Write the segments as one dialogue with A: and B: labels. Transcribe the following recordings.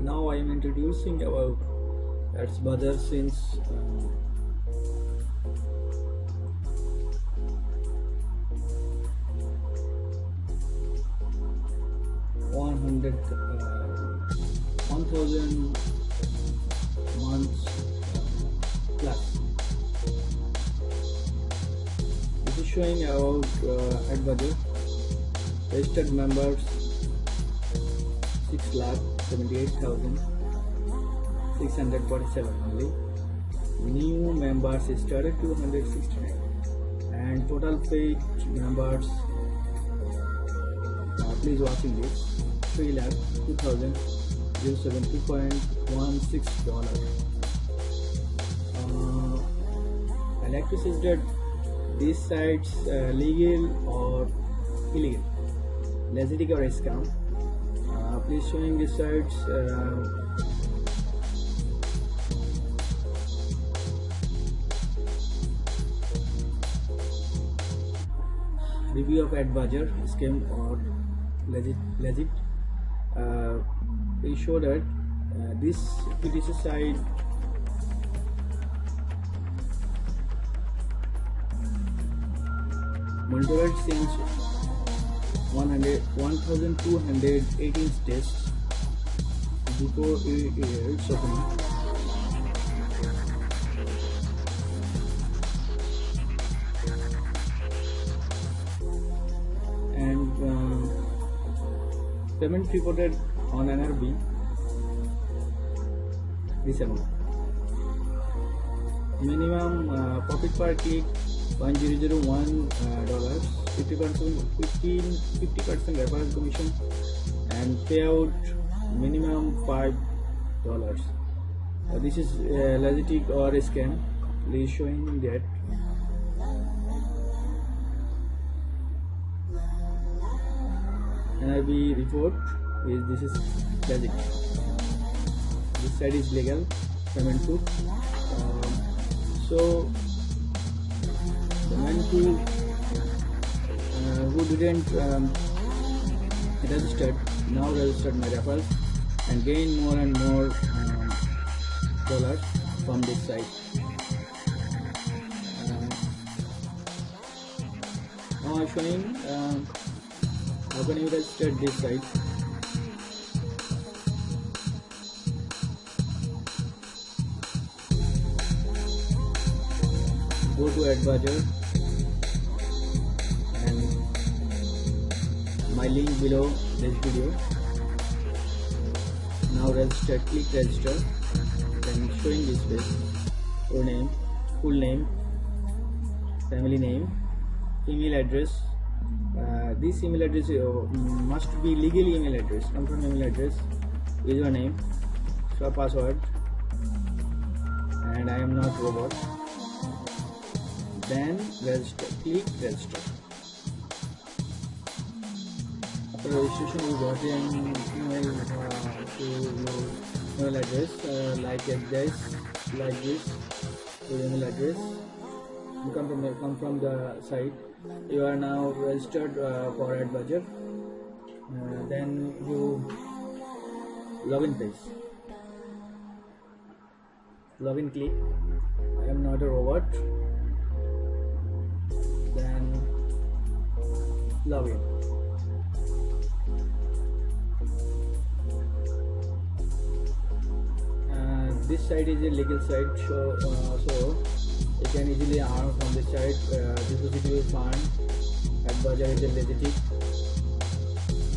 A: now I am introducing about Ads Buzzer since uh, one hundred uh, one thousand months plus. This is showing about uh, ad budget registered members six lakh seventy eight thousand six hundred forty seven only. New members started two hundred sixty nine and total paid members uh, please watching this 3 lakh 2072.16 dollar uh, I like to say that these sites uh, legal or illegal. Legitimate or scam please showing these sites uh, review of advisor scam or legit legit. Uh, they show that uh, this PTC site monitored since 100 1218 tests before its opening and uh, payment reported on NRB December. Minimum uh, profit per click 1001 uh, dollars, 50 percent 15 50 percent referral commission, and payout minimum five dollars. Uh, this is uh, legit or scam. Please showing that NRB report is this is legit. This side is legal payment proof. Um, so man who uh, who didn't um, registered now registered my referral and gain more and more um, dollars from this site. Uh, now I'm showing. Um, how can you register this site go to advisor. And my link below this video. Now register click register. Then showing this page your name full name family name email address. Uh, this email address uh, must be legal email address. Confirm email address. Username so password. And I am not robot then register click register registration you got an email uh, to your email address uh, like this like this your email address. You come from the, come from the site. You are now registered uh, for advisor uh, then you login page. Login click. I am not a robot login uh, this side is a legal side so, uh, so you can easily earn from this side. Uh, depository fund. Advisor is a legit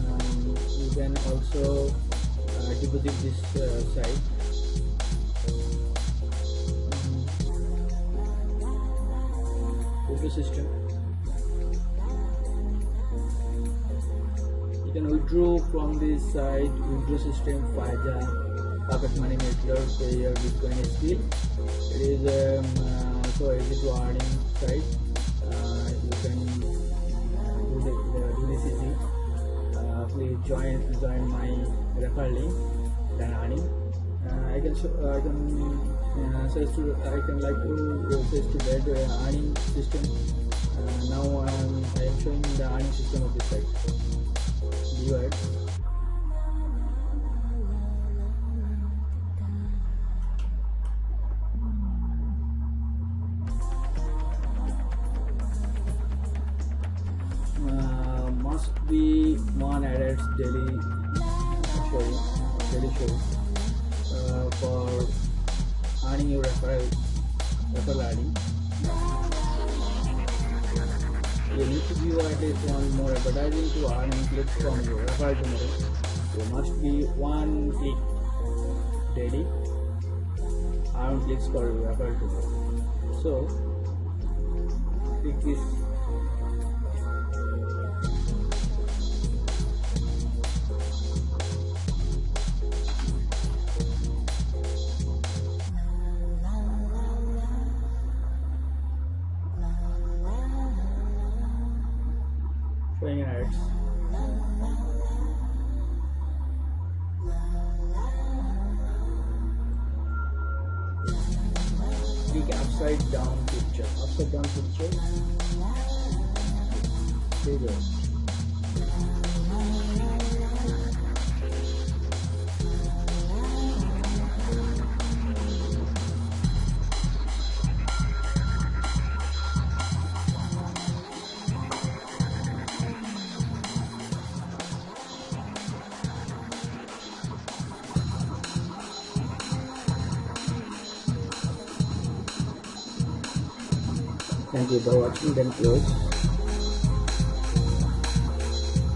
A: um, you can also uh, deposit this uh, site um, system can withdraw from this site withdraw system FIDA pocket money method Payeer bitcoin Skrill it is um, uh, so easy to earning site. Uh, you can uh, do, the, uh, do this easy. Uh, please join join my referral link then earning. Uh, I can show, I can uh, search to I can like to search to that uh, earning system. Uh, now um, I am showing the earning system of this site uh, must be one added daily show daily show uh, for earning your referral referral adding you need to view at least one more advertising to earn clicks from your referral tomorrow you must be one click daily earn clicks for your referral tomorrow so click this showing ads click upside down picture. Upside down picture. There for watching close.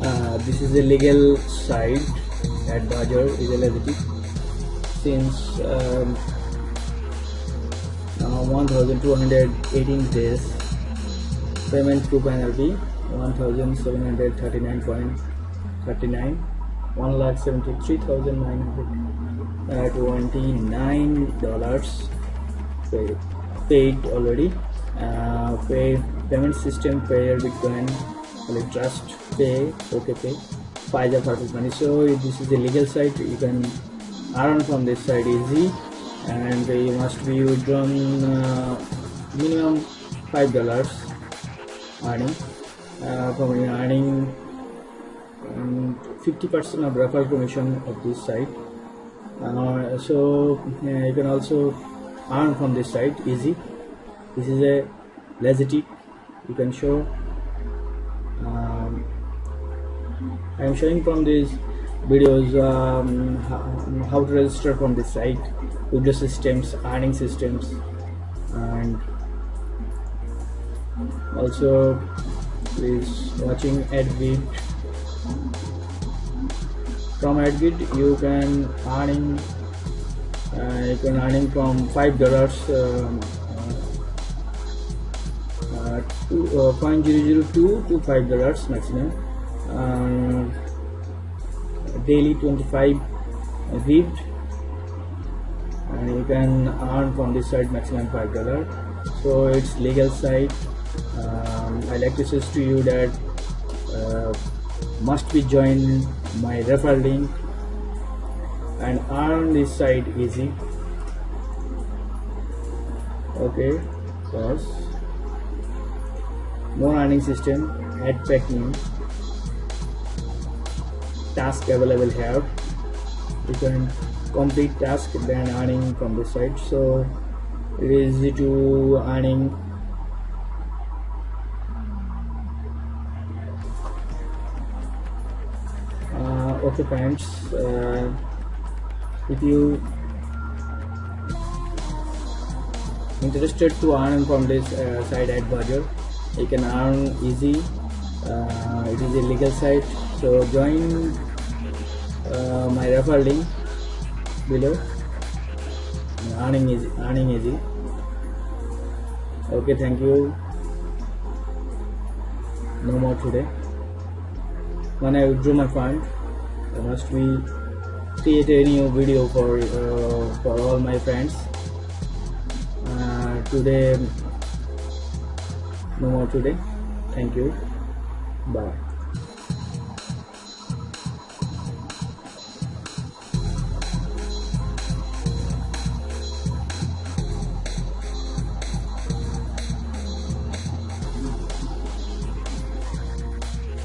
A: Uh, this is a legal site at Bajar is legit since um, uh, 1218 days payment to penalty 1739.39 1 lakh 73,929 dollars paid already uh, pay payment system Payeer bitcoin like trust pay okay pay. Pfizer perfect money. So this is a legal site you can earn from this site easy. And you must be withdrawn uh, minimum five dollars earning. Uh, from earning um, 50% of referral commission of this site. Uh, so uh, you can also earn from this site easy this is a legit you can show um, I am showing from these videos um, how, to register from this site user systems earning systems and also please watching advid from advid you can earning uh, you can earning from five dollars um, uh, uh, 0.002 to 5 dollars maximum. Uh, daily 25 read and you can earn from this site maximum 5 dollar. So it's legal site um, I like to suggest to you that uh, must be join my referral link. And earn this site easy. Okay pause more earning system add packing task available here. You can complete task then earning from the site so it is easy to earning. Uh, okay friends uh, if you interested to earn from this uh, site at Bajar you can earn easy uh, it is a legal site. So join uh, my referral link below. Earning easy earning easy. Okay thank you. No more today. When I withdraw my fund I must be create a new video for uh, for all my friends. Uh, today no more today. Thank you. Bye